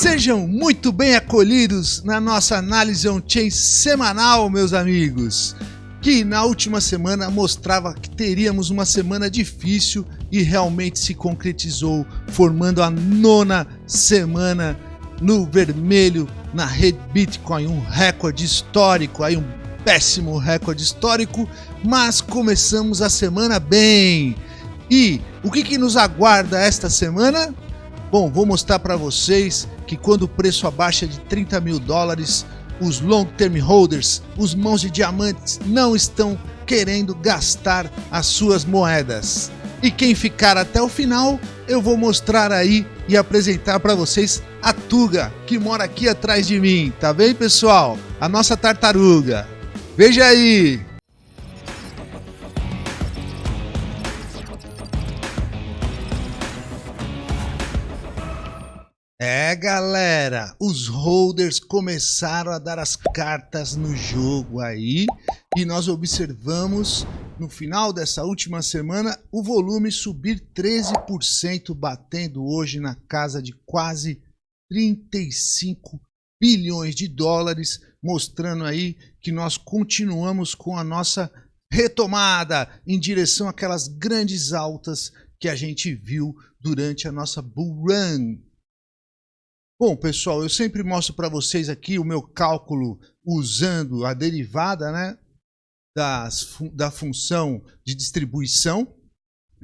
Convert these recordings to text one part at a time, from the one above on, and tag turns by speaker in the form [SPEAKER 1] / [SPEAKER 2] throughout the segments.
[SPEAKER 1] Sejam muito bem acolhidos na nossa análise on-chain semanal, meus amigos, que na última semana mostrava que teríamos uma semana difícil e realmente se concretizou, formando a nona semana no vermelho na rede Bitcoin, um recorde histórico, aí um péssimo recorde histórico, mas começamos a semana bem. E o que, que nos aguarda esta semana? Bom, vou mostrar para vocês que quando o preço abaixa de 30 mil dólares, os long term holders, os mãos de diamantes, não estão querendo gastar as suas moedas. E quem ficar até o final, eu vou mostrar aí e apresentar para vocês a Tuga, que mora aqui atrás de mim, tá bem pessoal? A nossa tartaruga. Veja aí! Galera, os holders começaram a dar as cartas no jogo aí e nós observamos no final dessa última semana o volume subir 13%, batendo hoje na casa de quase 35 bilhões de dólares, mostrando aí que nós continuamos com a nossa retomada em direção àquelas grandes altas que a gente viu durante a nossa bull run. Bom, pessoal, eu sempre mostro para vocês aqui o meu cálculo usando a derivada né, das, da função de distribuição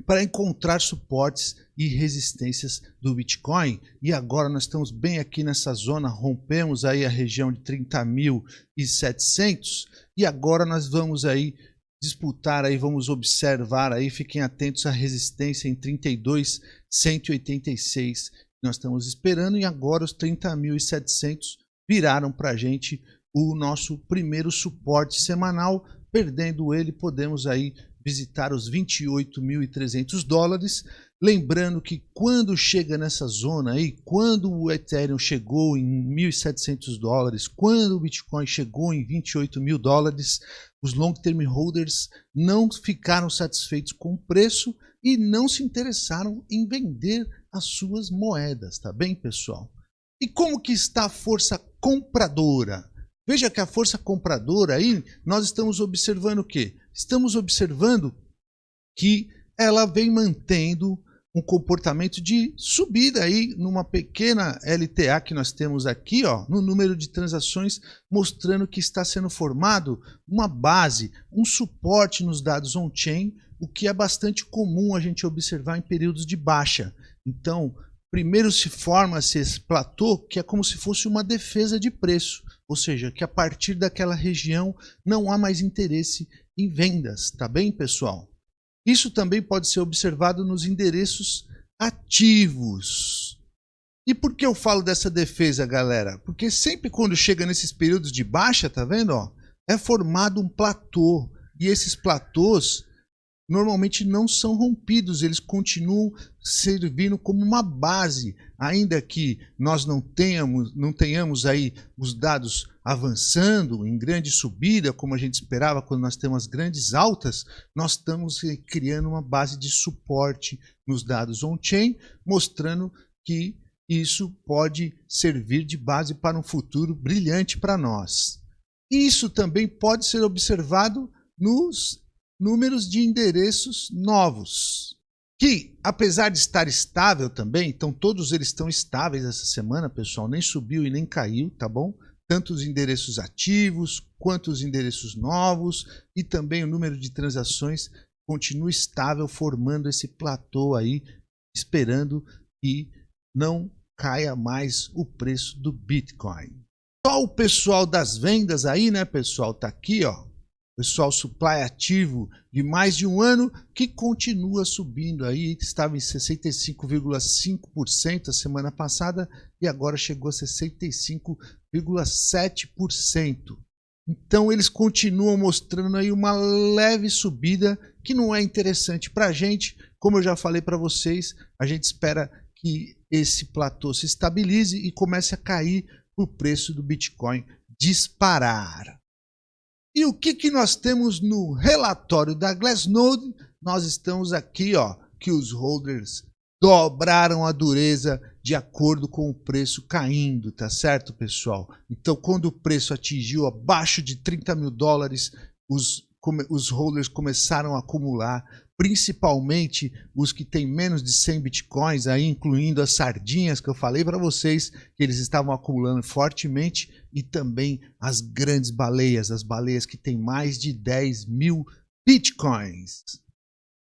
[SPEAKER 1] para encontrar suportes e resistências do Bitcoin. E agora nós estamos bem aqui nessa zona, rompemos aí a região de 30.700 e agora nós vamos aí disputar aí, vamos observar aí, fiquem atentos à resistência em 32.186 nós estamos esperando e agora os 30.700 viraram para a gente o nosso primeiro suporte semanal. Perdendo ele, podemos aí visitar os 28.300 dólares. Lembrando que quando chega nessa zona aí, quando o Ethereum chegou em 1.700 dólares, quando o Bitcoin chegou em 28 mil dólares, os long term holders não ficaram satisfeitos com o preço e não se interessaram em vender as suas moedas, tá bem, pessoal? E como que está a força compradora? Veja que a força compradora aí, nós estamos observando o quê? Estamos observando que ela vem mantendo um comportamento de subida aí numa pequena LTA que nós temos aqui, ó, no número de transações, mostrando que está sendo formado uma base, um suporte nos dados on-chain, o que é bastante comum a gente observar em períodos de baixa. Então, primeiro se forma-se esse platô, que é como se fosse uma defesa de preço, ou seja, que a partir daquela região não há mais interesse em vendas, tá bem, pessoal? Isso também pode ser observado nos endereços ativos. E por que eu falo dessa defesa, galera? Porque sempre quando chega nesses períodos de baixa, tá vendo? Ó, é formado um platô. E esses platôs normalmente não são rompidos, eles continuam servindo como uma base, ainda que nós não tenhamos, não tenhamos aí os dados avançando em grande subida, como a gente esperava quando nós temos grandes altas, nós estamos criando uma base de suporte nos dados on-chain, mostrando que isso pode servir de base para um futuro brilhante para nós. Isso também pode ser observado nos números de endereços novos, que apesar de estar estável também, então todos eles estão estáveis essa semana, pessoal, nem subiu e nem caiu, tá bom? Tanto os endereços ativos, quanto os endereços novos e também o número de transações continua estável, formando esse platô aí, esperando que não caia mais o preço do Bitcoin. Só o pessoal das vendas aí, né, pessoal, tá aqui, ó, pessoal supply ativo de mais de um ano que continua subindo aí, estava em 65,5% a semana passada e agora chegou a 65,7%. Então eles continuam mostrando aí uma leve subida que não é interessante para a gente. Como eu já falei para vocês, a gente espera que esse platô se estabilize e comece a cair o preço do Bitcoin disparar. E o que, que nós temos no relatório da Glassnode? Nós estamos aqui, ó, que os holders dobraram a dureza de acordo com o preço caindo, tá certo, pessoal? Então, quando o preço atingiu abaixo de 30 mil dólares, os, os holders começaram a acumular, principalmente os que têm menos de 100 bitcoins, aí incluindo as sardinhas que eu falei para vocês, que eles estavam acumulando fortemente, e também as grandes baleias, as baleias que têm mais de 10 mil bitcoins.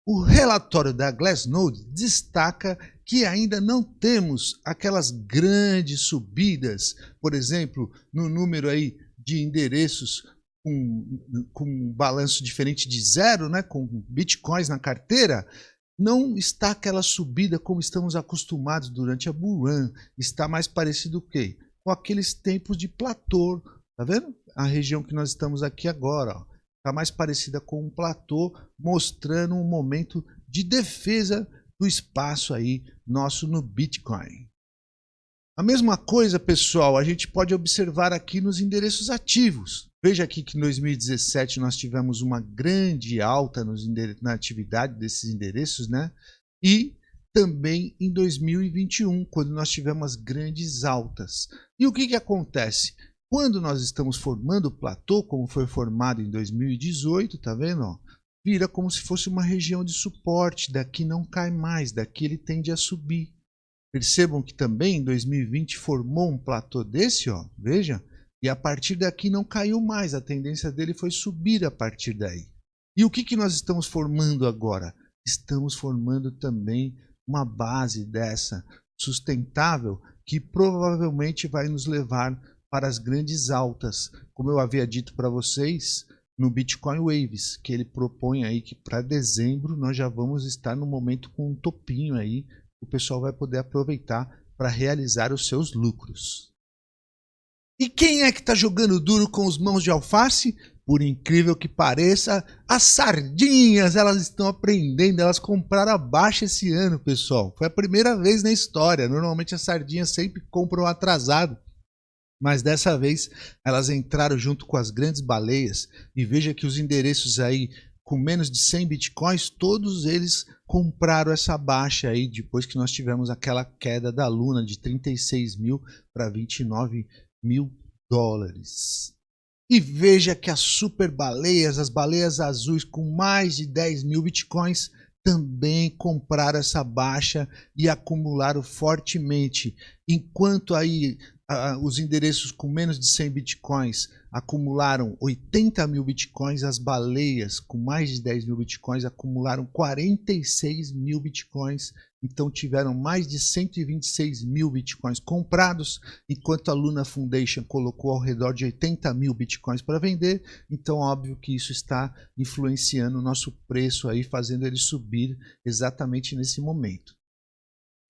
[SPEAKER 1] O relatório da Glassnode destaca que ainda não temos aquelas grandes subidas, por exemplo, no número aí de endereços com, com um balanço diferente de zero, né, com bitcoins na carteira, não está aquela subida como estamos acostumados durante a bull run. Está mais parecido com quê? Com aqueles tempos de platô, tá vendo? A região que nós estamos aqui agora, está mais parecida com um platô, mostrando um momento de defesa do espaço aí nosso no Bitcoin. A mesma coisa, pessoal, a gente pode observar aqui nos endereços ativos. Veja aqui que em 2017 nós tivemos uma grande alta nos na atividade desses endereços, né? E também em 2021, quando nós tivemos grandes altas. E o que, que acontece? Quando nós estamos formando o platô, como foi formado em 2018, tá vendo? Vira como se fosse uma região de suporte, daqui não cai mais, daqui ele tende a subir. Percebam que também em 2020 formou um platô desse, ó, veja, e a partir daqui não caiu mais, a tendência dele foi subir a partir daí. E o que, que nós estamos formando agora? Estamos formando também uma base dessa sustentável que provavelmente vai nos levar para as grandes altas, como eu havia dito para vocês no Bitcoin Waves, que ele propõe aí que para dezembro nós já vamos estar no momento com um topinho aí, o pessoal vai poder aproveitar para realizar os seus lucros. E quem é que está jogando duro com os mãos de alface? Por incrível que pareça, as sardinhas, elas estão aprendendo, elas compraram abaixo esse ano, pessoal. Foi a primeira vez na história. Normalmente as sardinhas sempre compram atrasado. Mas dessa vez elas entraram junto com as grandes baleias e veja que os endereços aí com menos de 100 bitcoins, todos eles compraram essa baixa aí depois que nós tivemos aquela queda da Luna de 36 mil para 29 mil dólares. E veja que as super baleias, as baleias azuis com mais de 10 mil bitcoins, também compraram essa baixa e acumularam fortemente. Enquanto aí os endereços com menos de 100 bitcoins acumularam 80 mil bitcoins, as baleias com mais de 10 mil bitcoins acumularam 46 mil bitcoins, então tiveram mais de 126 mil bitcoins comprados, enquanto a Luna Foundation colocou ao redor de 80 mil bitcoins para vender, então óbvio que isso está influenciando o nosso preço aí, fazendo ele subir exatamente nesse momento.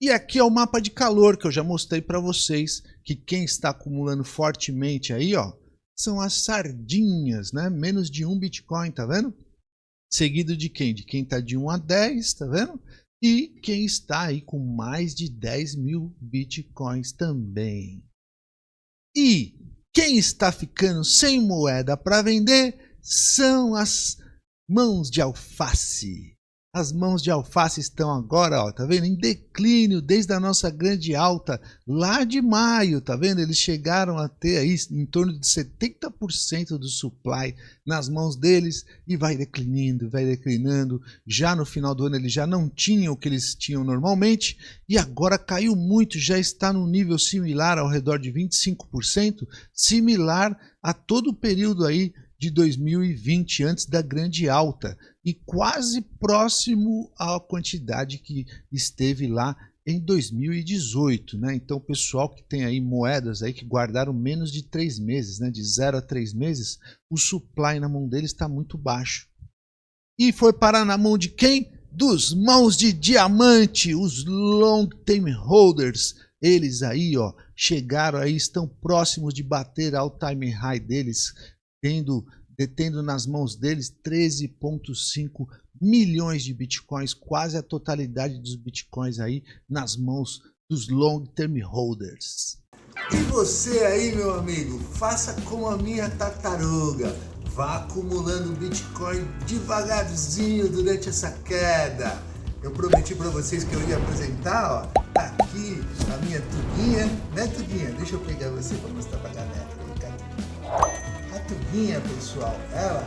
[SPEAKER 1] E aqui é o mapa de calor que eu já mostrei para vocês, que quem está acumulando fortemente aí, ó, são as sardinhas, né? Menos de um Bitcoin, tá vendo? Seguido de quem? De quem está de 1 a 10, tá vendo? E quem está aí com mais de 10 mil Bitcoins também. E quem está ficando sem moeda para vender são as mãos de alface. As mãos de alface estão agora, ó, tá vendo? Em declínio desde a nossa grande alta lá de maio, tá vendo? Eles chegaram a ter aí em torno de 70% do supply nas mãos deles e vai declinando, vai declinando. Já no final do ano eles já não tinham o que eles tinham normalmente e agora caiu muito, já está num nível similar ao redor de 25%, similar a todo o período aí de 2020, antes da grande alta, e quase próximo à quantidade que esteve lá em 2018, né? Então, o pessoal que tem aí moedas aí que guardaram menos de três meses, né? De zero a três meses, o supply na mão deles está muito baixo. E foi parar na mão de quem? Dos mãos de diamante, os long term holders. Eles aí, ó, chegaram aí, estão próximos de bater ao time high deles, tendo, detendo nas mãos deles 13,5 milhões de bitcoins, quase a totalidade dos bitcoins aí nas mãos dos long term holders. E você aí, meu amigo, faça como a minha tartaruga. Vá acumulando Bitcoin devagarzinho durante essa queda.
[SPEAKER 2] Eu prometi para vocês que eu ia apresentar, ó. Tá aqui a minha Tuguinha, né Tuguinha? Deixa eu pegar você para mostrar galera. A Tuguinha, pessoal, ela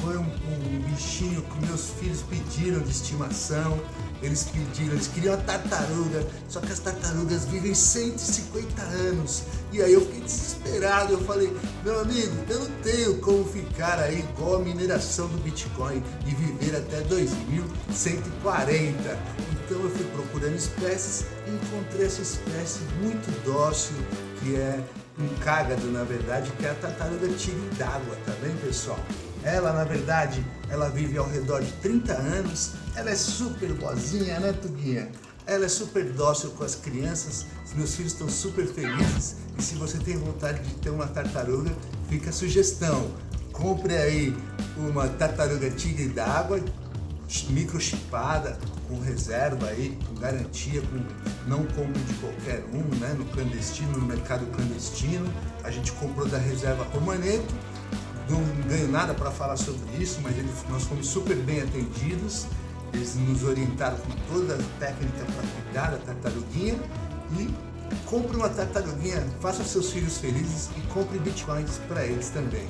[SPEAKER 2] foi um, um, bichinho que meus filhos pediram de estimação. Eles pediram, eles queriam a tartaruga, só que as tartarugas vivem 150 anos. E aí eu fiquei desesperado, eu falei, meu amigo, eu não tenho como ficar aí igual a mineração do Bitcoin e viver até 2140. Então eu fui procurando espécies e encontrei essa espécie muito dócil, que é um cágado, na verdade, que é a tartaruga tigre d'água, tá bem, pessoal? Ela, na verdade, ela vive ao redor de 30 anos, ela é super boazinha, né, Tuguinha? Ela é super dócil com as crianças, meus filhos estão super felizes e se você tem vontade de ter uma tartaruga, fica a sugestão. Compre aí uma tartaruga tigre d'água, microchipada, com reserva aí, com garantia, com não compre de qualquer um, né, no clandestino, no mercado clandestino. A gente comprou da reserva Romaneto não ganho nada para falar sobre isso, mas eles, nós fomos super bem atendidos. Eles nos orientaram com toda a técnica para cuidar da tartaruguinha e compre uma tartaruguinha, faça seus filhos felizes e compre bitcoins para eles também.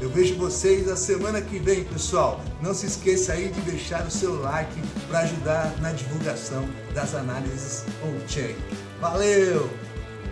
[SPEAKER 2] Eu vejo vocês a semana que vem, pessoal. Não se esqueça aí de deixar o seu like para ajudar na divulgação das análises on-chain. Valeu!